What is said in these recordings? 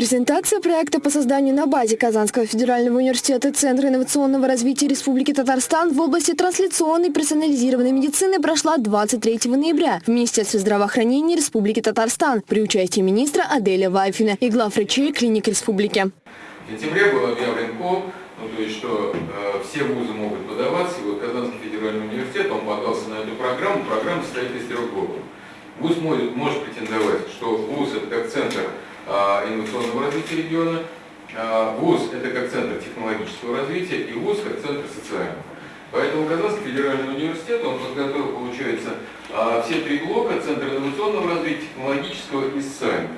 Презентация проекта по созданию на базе Казанского федерального университета Центра инновационного развития Республики Татарстан в области трансляционной персонализированной медицины прошла 23 ноября в Министерстве здравоохранения Республики Татарстан при участии министра Аделя Вайфина и главврачей клиник республики. В сентябре был объявлен КОП, ну, то есть, что э, все вузы могут подаваться, и вот Казанский федеральный университет, он подался на эту программу, программа состоит из трех блоков. ВУЗ может, может претендовать, что ВУЗ это как центр э, инновационного развития региона, э, ВУЗ это как центр технологического развития и ВУЗ как центр социального. Поэтому Казанский федеральный университет, он подготовил, получается, э, все три блока, центр инновационного развития, технологического и социального.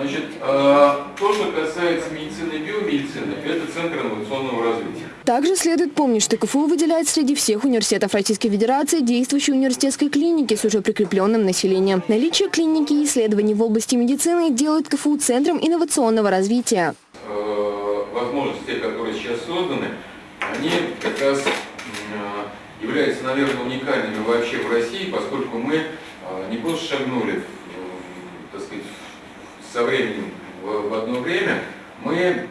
Значит, то, что касается медицины и биомедицины, это Центр инновационного развития. Также следует помнить, что КФУ выделяет среди всех университетов Российской Федерации действующие университетской клиники с уже прикрепленным населением. Наличие клиники и исследований в области медицины делают КФУ центром инновационного развития. Возможности, которые сейчас созданы, они как раз являются, наверное, уникальными вообще в России, поскольку мы не просто шагнули, со временем в, одно время, мы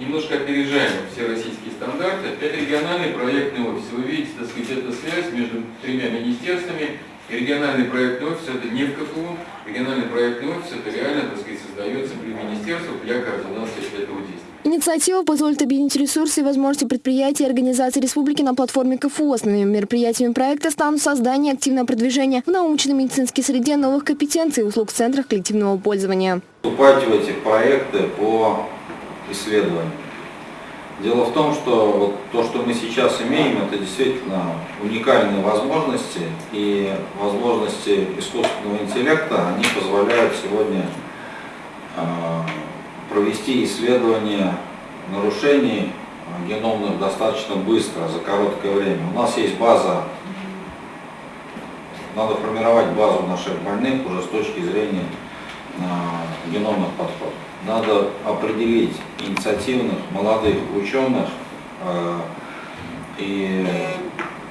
немножко опережаем все российские стандарты. Это региональный проектный офис. Вы видите, так сказать, это связь между тремя министерствами. И региональный проектный офис это не в КФУ, региональный проектный офис это реально, так сказать, создается при министерствах для координации этого действия. Инициатива позволит объединить ресурсы и возможности предприятий и организаций республики на платформе КФУ. Основными мероприятиями проекта станут создание и активное продвижение в научно-медицинской среде новых компетенций и услуг в центрах коллективного пользования. Вступать в эти проекты по исследованию. Дело в том, что вот то, что мы сейчас имеем, это действительно уникальные возможности, и возможности искусственного интеллекта, они позволяют сегодня э, провести исследование нарушений геномных достаточно быстро, за короткое время. У нас есть база, надо формировать базу наших больных уже с точки зрения э, геномных подходов надо определить инициативных молодых ученых э, и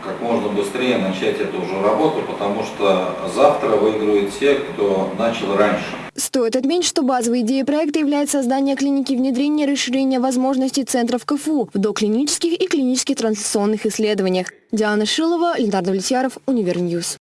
как можно быстрее начать эту уже работу, потому что завтра выиграют те, кто начал раньше. Стоит отметить, что базовой идеей проекта является создание клиники внедрения и расширения возможностей центров КФУ в доклинических и клинических трансляционных исследованиях. Диана Шилова, Ленар Давлетьяров, Univer News.